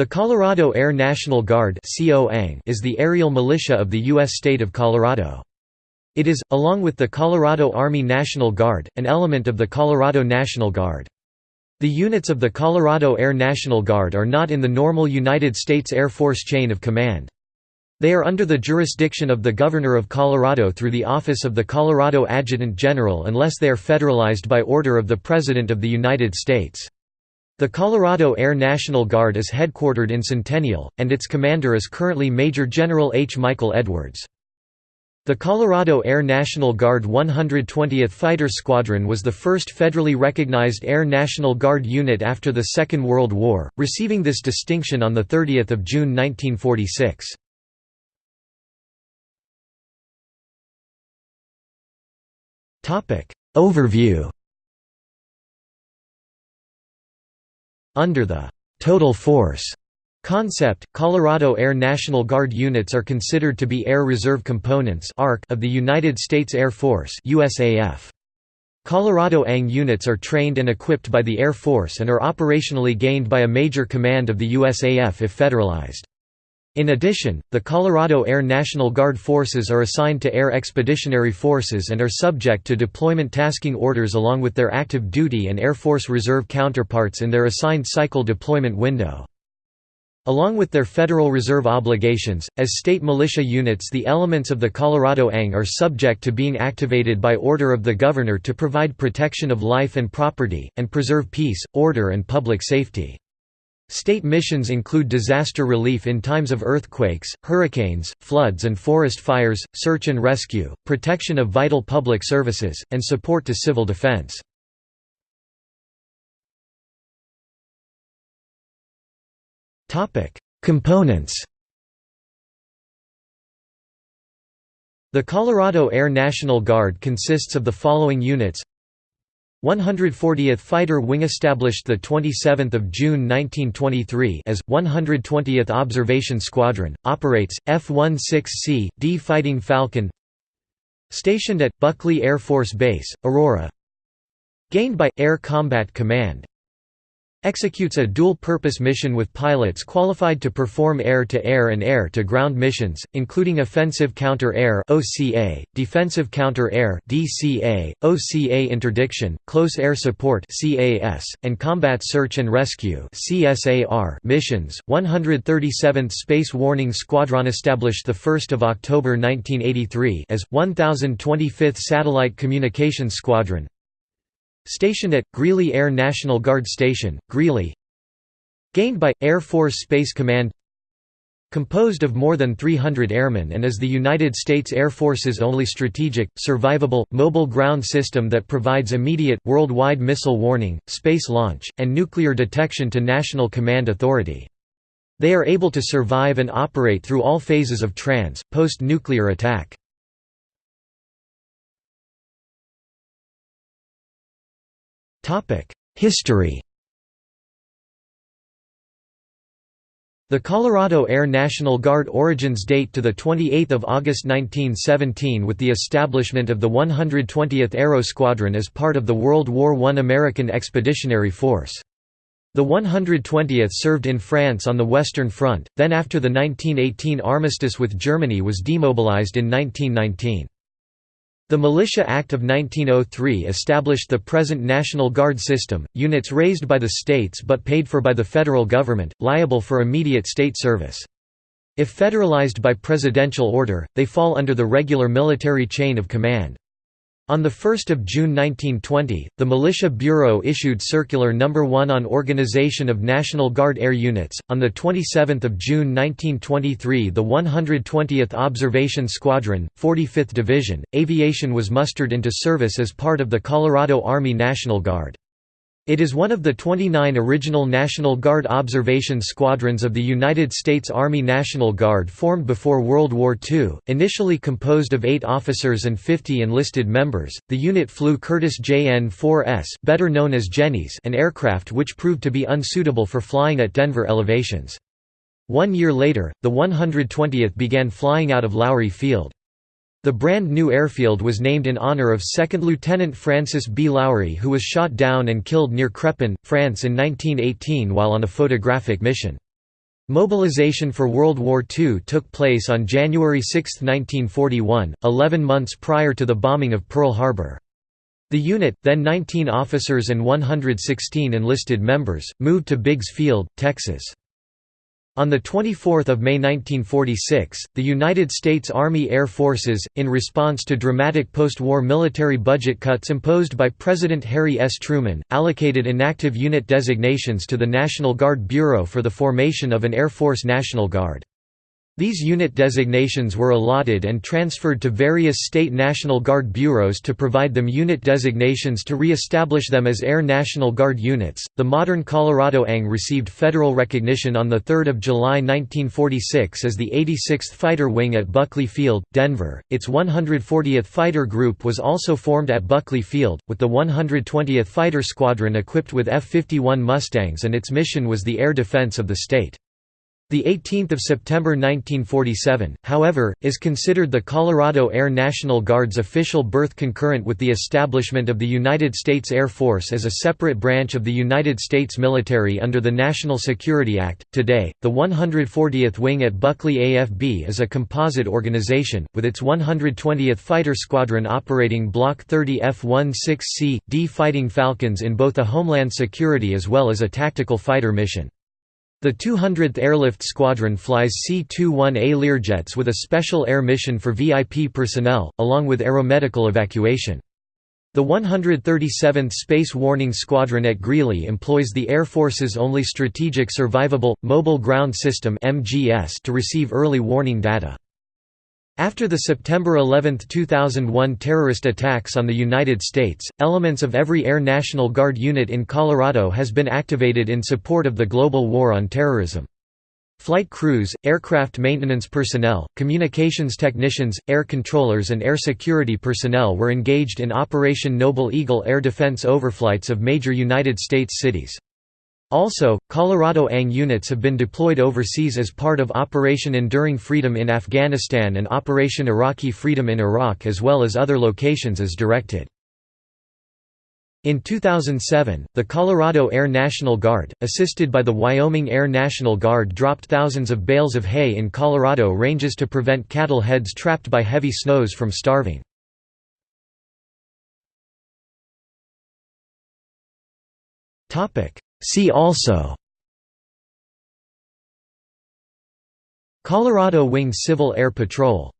The Colorado Air National Guard is the aerial militia of the U.S. state of Colorado. It is, along with the Colorado Army National Guard, an element of the Colorado National Guard. The units of the Colorado Air National Guard are not in the normal United States Air Force chain of command. They are under the jurisdiction of the Governor of Colorado through the Office of the Colorado Adjutant General unless they are federalized by order of the President of the United States. The Colorado Air National Guard is headquartered in Centennial, and its commander is currently Major General H. Michael Edwards. The Colorado Air National Guard 120th Fighter Squadron was the first federally recognized Air National Guard unit after the Second World War, receiving this distinction on 30 June 1946. Overview Under the «total force» concept, Colorado Air National Guard units are considered to be Air Reserve Components of the United States Air Force. Colorado ANG units are trained and equipped by the Air Force and are operationally gained by a major command of the USAF if federalized. In addition, the Colorado Air National Guard forces are assigned to Air Expeditionary Forces and are subject to deployment tasking orders along with their active duty and Air Force Reserve counterparts in their assigned cycle deployment window. Along with their Federal Reserve obligations, as state militia units the elements of the Colorado ANG are subject to being activated by order of the Governor to provide protection of life and property, and preserve peace, order and public safety. State missions include disaster relief in times of earthquakes, hurricanes, floods and forest fires, search and rescue, protection of vital public services, and support to civil defense. Components The Colorado Air National Guard consists of the following units 140th Fighter Wing established 27 June 1923 as, 120th Observation Squadron, operates, F-16C, D Fighting Falcon Stationed at, Buckley Air Force Base, Aurora. Gained by, Air Combat Command Executes a dual-purpose mission with pilots qualified to perform air-to-air and air-to-ground missions, including offensive counter-air (OCA), defensive counter-air (DCA), OCA interdiction, close air support (CAS), and combat search and rescue (CSAR) missions. 137th Space Warning Squadron established the 1st of October 1983 as 1025th Satellite Communications Squadron, Stationed at, Greeley Air National Guard Station, Greeley Gained by, Air Force Space Command Composed of more than 300 airmen and is the United States Air Force's only strategic, survivable, mobile ground system that provides immediate, worldwide missile warning, space launch, and nuclear detection to National Command Authority. They are able to survive and operate through all phases of trans, post-nuclear attack. History The Colorado Air National Guard origins date to the 28 August 1917 with the establishment of the 120th Aero Squadron as part of the World War I American Expeditionary Force. The 120th served in France on the Western Front, then after the 1918 armistice with Germany was demobilized in 1919. The Militia Act of 1903 established the present National Guard system, units raised by the states but paid for by the federal government, liable for immediate state service. If federalized by presidential order, they fall under the regular military chain of command. On 1 June 1920, the Militia Bureau issued Circular No. 1 on Organization of National Guard Air Units. On 27 June 1923, the 120th Observation Squadron, 45th Division, Aviation was mustered into service as part of the Colorado Army National Guard. It is one of the 29 original National Guard observation squadrons of the United States Army National Guard formed before World War II. Initially composed of eight officers and 50 enlisted members, the unit flew Curtiss JN-4S, better known as Jennies, an aircraft which proved to be unsuitable for flying at Denver elevations. One year later, the 120th began flying out of Lowry Field. The brand new airfield was named in honor of 2nd Lieutenant Francis B. Lowry who was shot down and killed near Crepin, France in 1918 while on a photographic mission. Mobilization for World War II took place on January 6, 1941, 11 months prior to the bombing of Pearl Harbor. The unit, then 19 officers and 116 enlisted members, moved to Biggs Field, Texas. On 24 May 1946, the United States Army Air Forces, in response to dramatic post-war military budget cuts imposed by President Harry S. Truman, allocated inactive unit designations to the National Guard Bureau for the formation of an Air Force National Guard. These unit designations were allotted and transferred to various state National Guard bureaus to provide them unit designations to re-establish them as Air National Guard units. The modern Colorado ANG received federal recognition on 3 July 1946 as the 86th Fighter Wing at Buckley Field, Denver. Its 140th Fighter Group was also formed at Buckley Field, with the 120th Fighter Squadron equipped with F-51 Mustangs and its mission was the air defense of the state. The 18th of September 1947, however, is considered the Colorado Air National Guard's official birth concurrent with the establishment of the United States Air Force as a separate branch of the United States military under the National Security Act. Today, the 140th Wing at Buckley AFB is a composite organization, with its 120th Fighter Squadron operating Block 30 F-16C, D Fighting Falcons in both a homeland security as well as a tactical fighter mission. The 200th Airlift Squadron flies C-21A Learjets with a special air mission for VIP personnel, along with aeromedical evacuation. The 137th Space Warning Squadron at Greeley employs the Air Force's only Strategic Survivable, Mobile Ground System to receive early warning data. After the September 11, 2001 terrorist attacks on the United States, elements of every Air National Guard unit in Colorado has been activated in support of the global war on terrorism. Flight crews, aircraft maintenance personnel, communications technicians, air controllers and air security personnel were engaged in Operation Noble Eagle air defense overflights of major United States cities. Also, Colorado ANG units have been deployed overseas as part of Operation Enduring Freedom in Afghanistan and Operation Iraqi Freedom in Iraq as well as other locations as directed. In 2007, the Colorado Air National Guard, assisted by the Wyoming Air National Guard dropped thousands of bales of hay in Colorado ranges to prevent cattle heads trapped by heavy snows from starving. See also Colorado Wing Civil Air Patrol